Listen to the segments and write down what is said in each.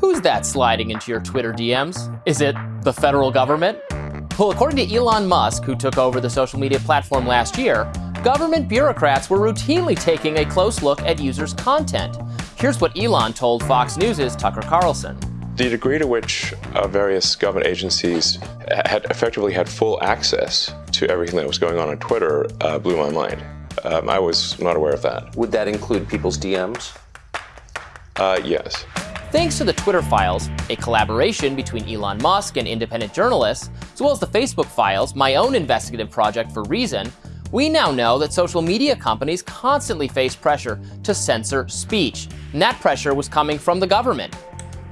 Who's that sliding into your Twitter DMs? Is it the federal government? Well, according to Elon Musk, who took over the social media platform last year, government bureaucrats were routinely taking a close look at users' content. Here's what Elon told Fox News' Tucker Carlson. The degree to which uh, various government agencies had effectively had full access to everything that was going on on Twitter uh, blew my mind. Um, I was not aware of that. Would that include people's DMs? Uh, yes. Thanks to the Twitter files, a collaboration between Elon Musk and independent journalists, as well as the Facebook files, my own investigative project for Reason, we now know that social media companies constantly face pressure to censor speech, and that pressure was coming from the government.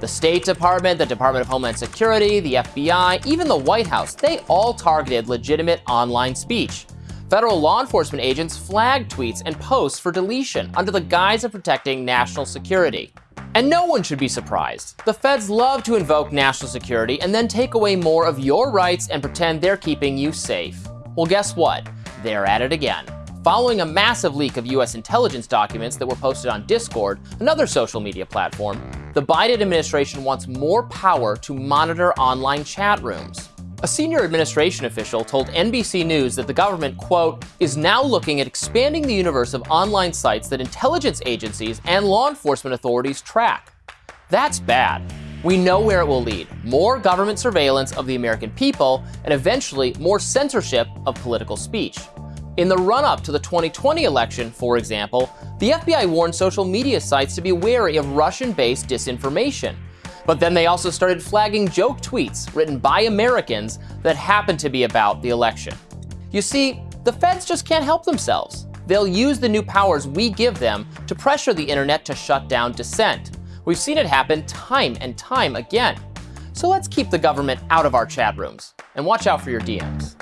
The State Department, the Department of Homeland Security, the FBI, even the White House, they all targeted legitimate online speech. Federal law enforcement agents flagged tweets and posts for deletion under the guise of protecting national security. And no one should be surprised. The feds love to invoke national security and then take away more of your rights and pretend they're keeping you safe. Well, guess what? They're at it again. Following a massive leak of US intelligence documents that were posted on Discord, another social media platform, the Biden administration wants more power to monitor online chat rooms. A senior administration official told NBC News that the government, quote, is now looking at expanding the universe of online sites that intelligence agencies and law enforcement authorities track. That's bad. We know where it will lead more government surveillance of the American people, and eventually more censorship of political speech. In the run up to the 2020 election, for example, the FBI warned social media sites to be wary of Russian based disinformation. But then they also started flagging joke tweets written by Americans that happened to be about the election. You see, the feds just can't help themselves. They'll use the new powers we give them to pressure the internet to shut down dissent. We've seen it happen time and time again. So let's keep the government out of our chat rooms and watch out for your DMs.